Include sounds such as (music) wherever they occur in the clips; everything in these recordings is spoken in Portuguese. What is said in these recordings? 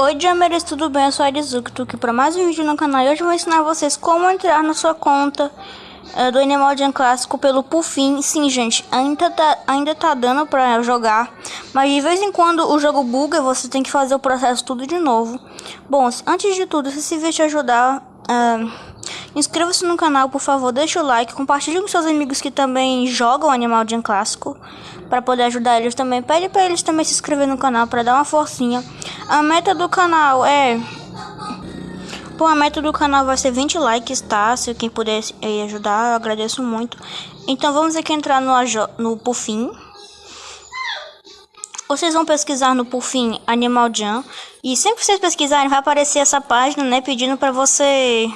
Oi Jameres, tudo bem? Eu sou a Arizuki, tô aqui para mais um vídeo no canal e hoje eu vou ensinar vocês como entrar na sua conta é, do Animal Jam Clássico pelo Puffin. Sim, gente, ainda tá, ainda tá dando para jogar, mas de vez em quando o jogo buga você tem que fazer o processo tudo de novo. Bom, antes de tudo, se esse vídeo te ajudar, é, inscreva-se no canal, por favor, deixa o like, compartilhe com seus amigos que também jogam Animal Jam Clássico para poder ajudar eles também. Pede para eles também se inscrever no canal para dar uma forcinha. A meta do canal é... Bom, a meta do canal vai ser 20 likes, tá? Se quem puder ajudar, eu agradeço muito. Então vamos aqui entrar no, no Puffin. Vocês vão pesquisar no Puffin Animal Jam. E sempre que vocês pesquisarem, vai aparecer essa página, né? Pedindo pra você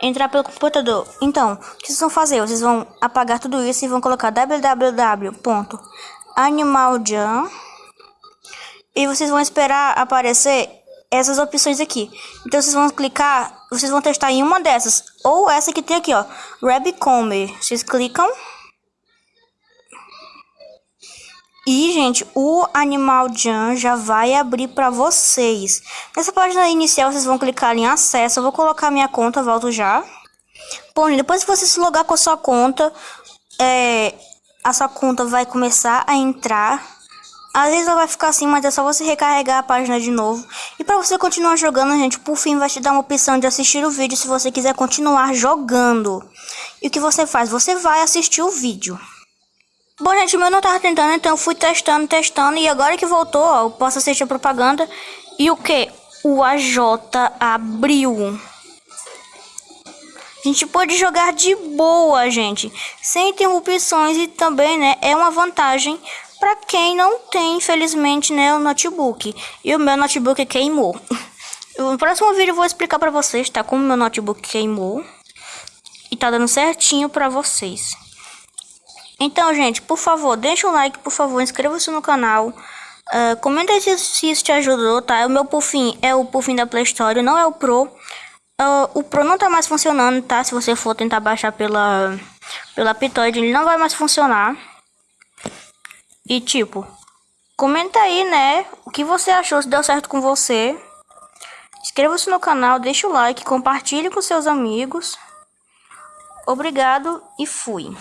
entrar pelo computador. Então, o que vocês vão fazer? Vocês vão apagar tudo isso e vão colocar www.animaljam.com e vocês vão esperar aparecer essas opções aqui. Então vocês vão clicar, vocês vão testar em uma dessas, ou essa que tem aqui, ó, Rabbicomber. Vocês clicam. E, gente, o Animal Jam já vai abrir para vocês. Nessa página inicial, vocês vão clicar em acesso. Eu vou colocar minha conta, volto já. Bom, depois que você se logar com a sua conta, é, a sua conta vai começar a entrar às vezes ela vai ficar assim, mas é só você recarregar a página de novo. E para você continuar jogando, gente, por fim vai te dar uma opção de assistir o vídeo se você quiser continuar jogando. E o que você faz? Você vai assistir o vídeo. Bom, gente, o meu não tava tentando, então eu fui testando, testando. E agora que voltou, ó, eu posso assistir a propaganda. E o que? O AJ abriu. A gente pode jogar de boa, gente, sem interrupções e também, né, é uma vantagem para quem não tem, infelizmente, né, o notebook. E o meu notebook queimou. (laughs) No próximo vídeo eu vou explicar para vocês, tá? Como meu notebook queimou. E tá dando certinho para vocês. Então, gente, por favor, deixa um like, por favor, inscreva-se no canal. Uh, comenta se, se isso te ajudou, tá? O meu Puffin é o Puffin da Play Store, não é o Pro. Uh, o Pro não tá mais funcionando, tá? Se você for tentar baixar pela, pela Pitoid, ele não vai mais funcionar. E tipo, comenta aí, né? O que você achou, se deu certo com você. Inscreva-se no canal, deixa o like, compartilhe com seus amigos. Obrigado e fui.